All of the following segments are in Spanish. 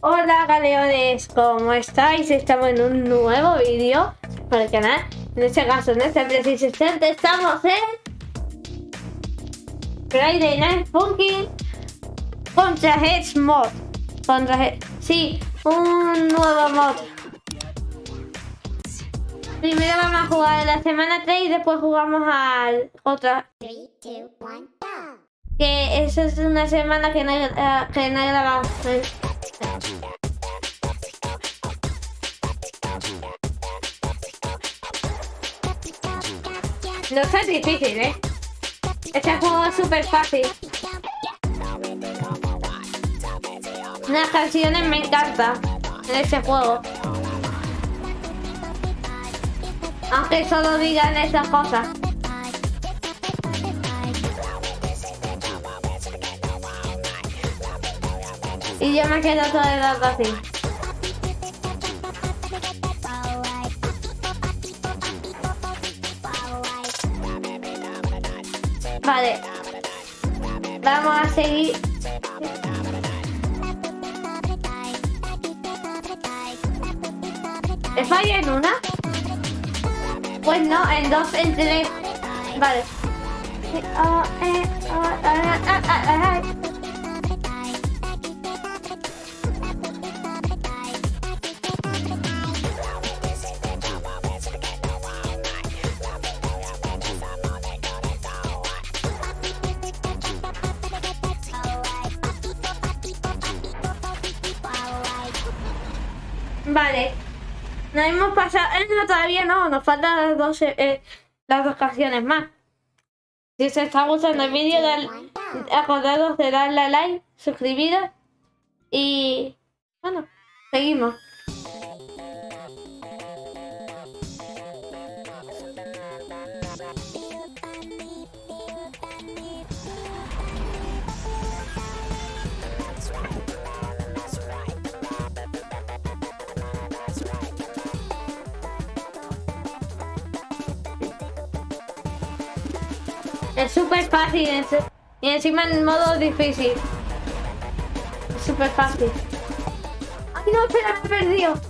Hola galeones, ¿cómo estáis? Estamos en un nuevo vídeo para el canal. En este caso, en este preciso instante, estamos en Friday Night Funkin' contra Heads Mod. Contra Heads. Sí, un nuevo mod. Primero vamos a jugar la semana 3 y después jugamos al otra. Que esa es una semana que no, eh, que no No está difícil, ¿eh? Este juego es súper fácil. Las canciones me encantan en este juego. Aunque solo digan esas cosas. Y yo me quedo todo el rato así. Vale. Vamos a seguir. ¿He fallado en una? Pues no, en dos, en tres. Vale. Todavía no. Nos faltan las dos, eh, las dos canciones más. Si os está gustando el vídeo, acordaros de darle a like, suscribiros y. Bueno, seguimos. Súper fácil y encima en modo difícil. Súper fácil. ¡Ay, no! Espera, me he perdido.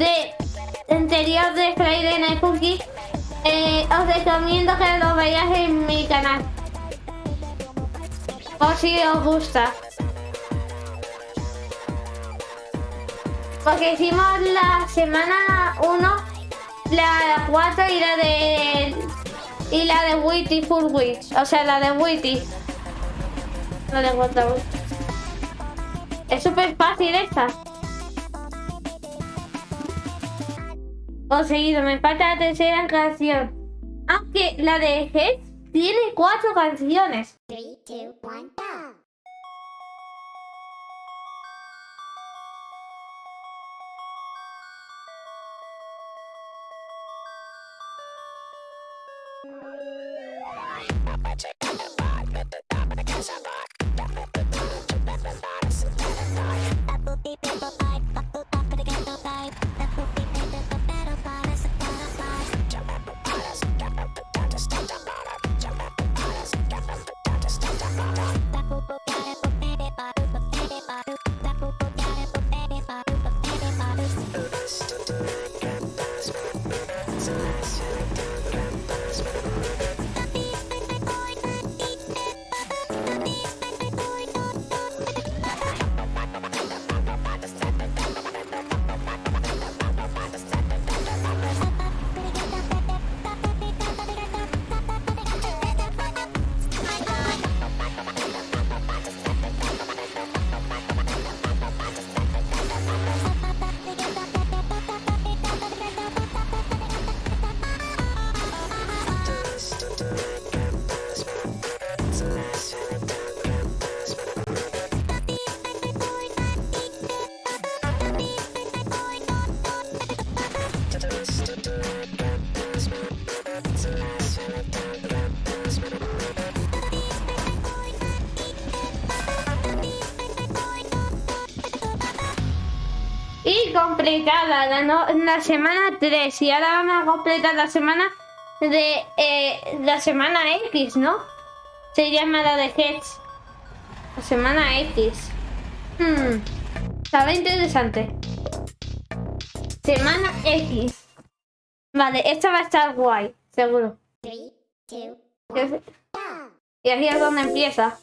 De anterior de Friday Night eh, os recomiendo que lo veáis en mi canal. Por si os gusta. Porque hicimos la semana 1, la 4 y la de. Y la de Witty Full Witch. O sea, la de Witty. La de Water Es súper fácil esta. o seguido me falta la tercera canción. Aunque la de Heads tiene cuatro canciones. so. Completada la, no- la semana 3. Y ahora vamos a completar la semana de eh, la semana X, ¿no? Se llama la de Heads. La semana X. Hmm. Estaba interesante. Semana X. Vale, esta va a estar guay, seguro. Y aquí es donde empieza.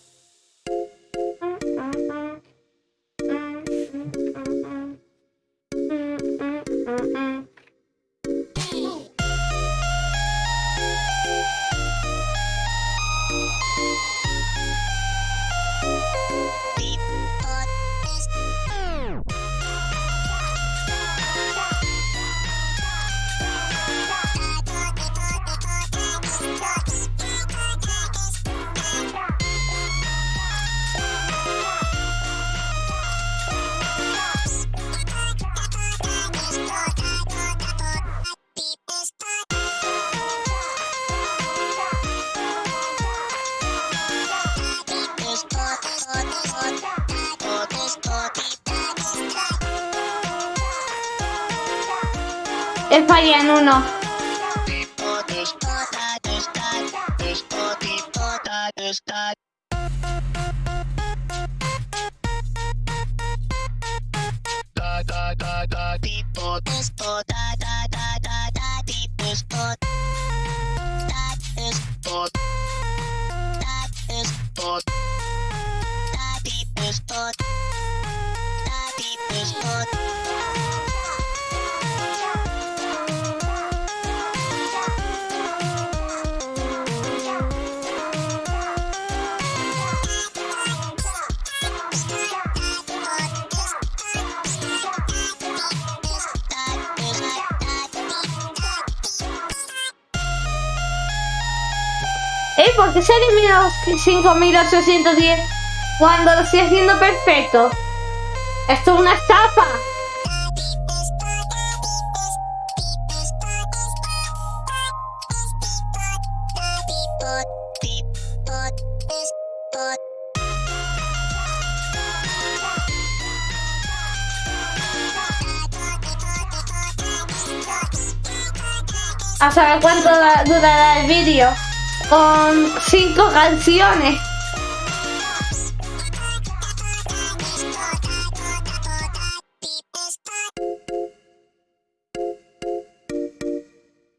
Falla en uno. ¿Eh? ¿Por qué se eliminó 5810 cuando lo estoy haciendo perfecto? Esto es una estafa. A saber cuánto durará el vídeo. Con cinco canciones.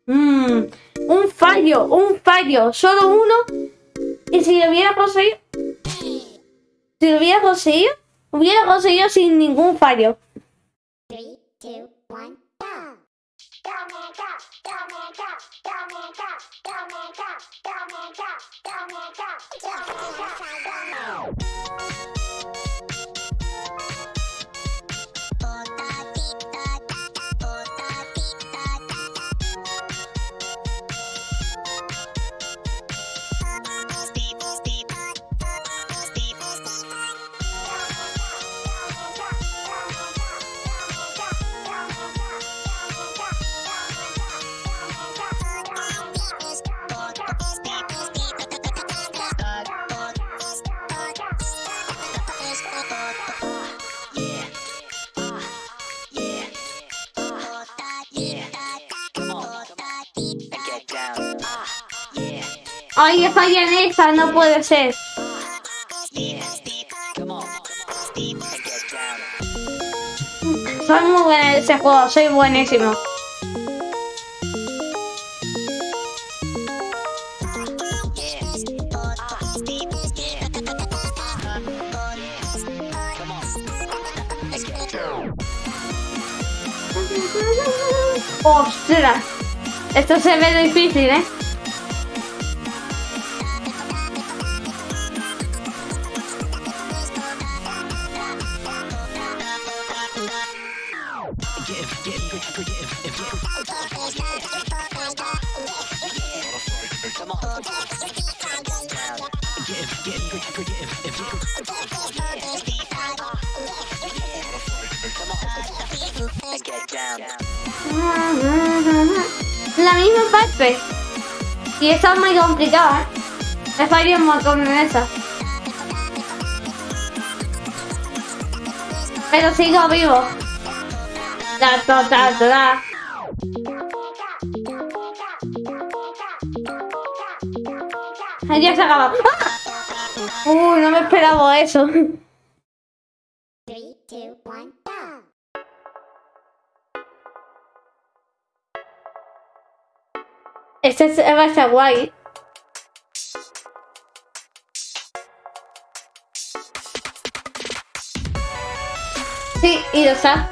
Mm, un fallo, un fallo, solo uno. Y si lo hubiera conseguido. Si lo hubiera conseguido, hubiera conseguido sin ningún fallo. Domingo, Domingo, Domingo, Domingo. Ay, falla en esta, no puede ser. Soy muy buena en ese juego, soy buenísimo. ¡Ostras! Esto se ve difícil, ¿eh? La misma parte. Y esta es muy complicada. ¿eh? Me fallé un montón en esa. Pero sigo vivo. Da, da, da, ya se acaba. ¡Ah! Uh, no me esperaba eso. Este es, va a ser guay. Sí, y lo está.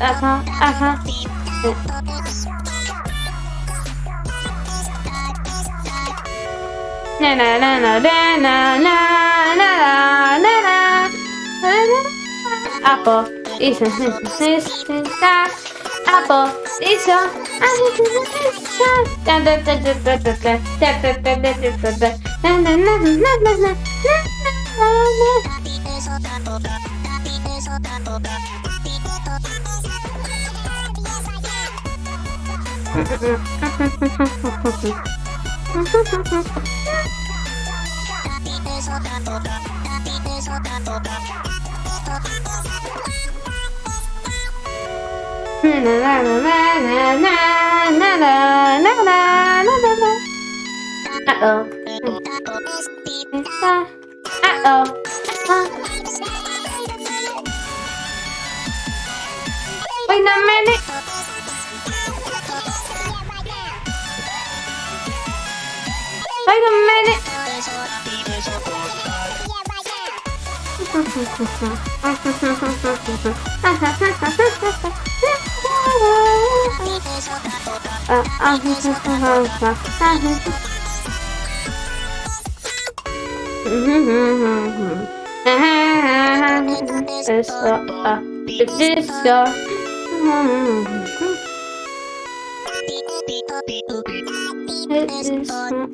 Ajá, ajá. Na na na na na na na na na Apple sister. Apple a Uh-oh. Uh-oh. Wait a minute. Wait a minute. it's uh,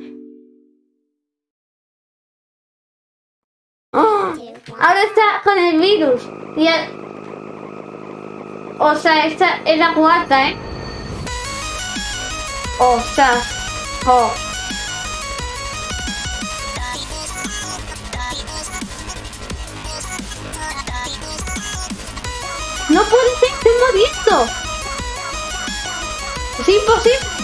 Y el- O sea, esta es la cuarta, ¿eh? O sea. No puede ser, estoy muriendo. Es imposible.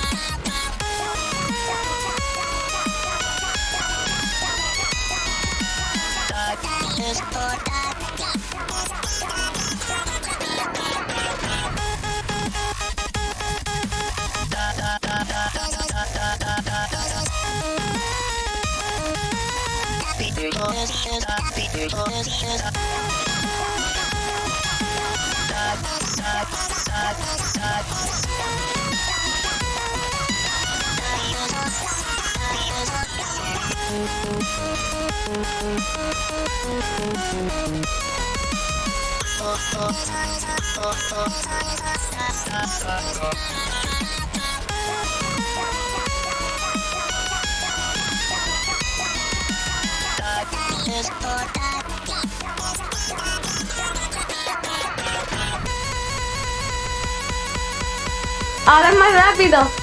Side, side, side, side. Ahora es más rápido.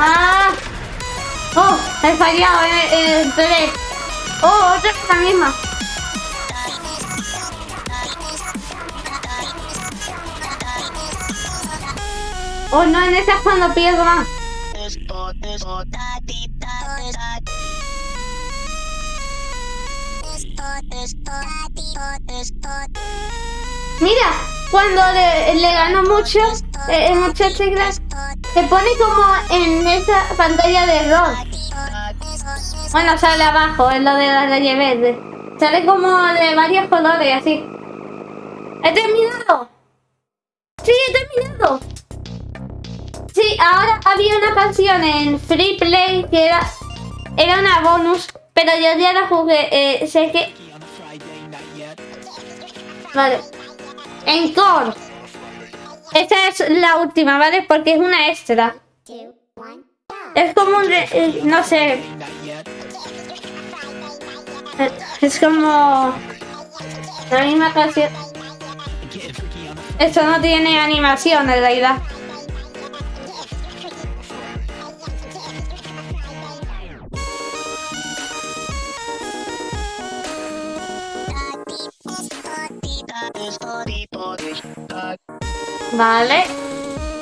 Ah. Oh, he fallado en en tres. Oh, otra vez la misma. Oh, no, en esa es cuando pierdo más. Mira, cuando le, le ganó mucho, eh, muchas teclas, se pone como en esa pantalla de rock. Bueno, sale abajo, es lo de la raya verde. Sale como de varios colores, así. ¡He terminado! ¡Sí, he terminado! Sí, ahora había una canción en Free Play que era, era una bonus, pero yo ya la jugué. Eh, sé que... Vale. Encore. Esta es la última, ¿vale? Porque es una extra. Es como un... re- eh, no sé. Eh, Es como... La misma canción. Esto no tiene animación en realidad. Vale.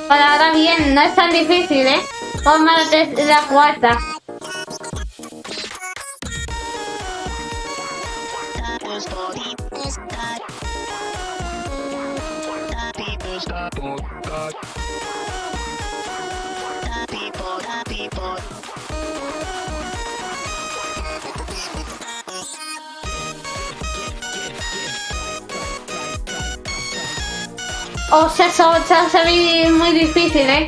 Para ahora bien, no es tan difícil, ¿eh? Ponme la, la cuarta. O sea, eso hace muy- muy difícil, ¿eh?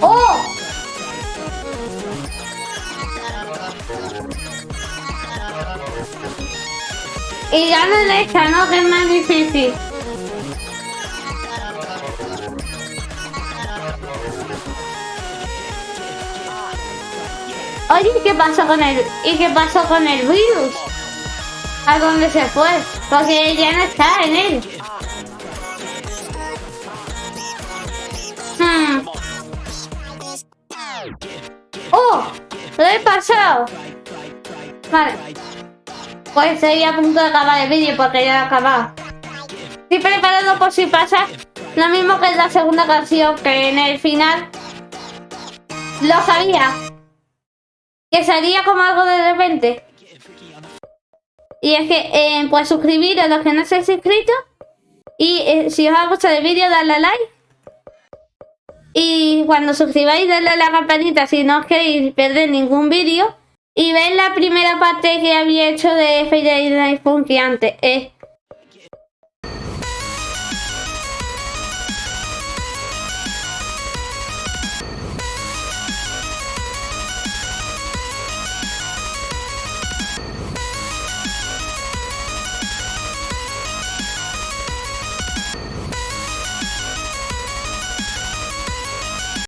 ¡Oh! Y ya no le echa, ¿no? Que es más difícil. Oye, ¿y qué pasó con el, ¿y qué pasó con el virus? ¿A dónde se fue? Porque ya no está en él. Hmm. ¡Oh! ¡Lo he pasado! Vale. Pues estoy a punto de acabar el vídeo porque ya lo he acabado. Estoy preparado por si pasa lo mismo que en la segunda canción, que en el final lo sabía. Que salía como algo de repente. Y es que, eh, pues suscribiros a los que no han suscrito. Y eh, si os ha gustado el vídeo, darle a like. Y cuando suscribáis, darle a la campanita si no os queréis perder ningún vídeo. Y veis la primera parte que había hecho de Friday Night Funky antes. Eh,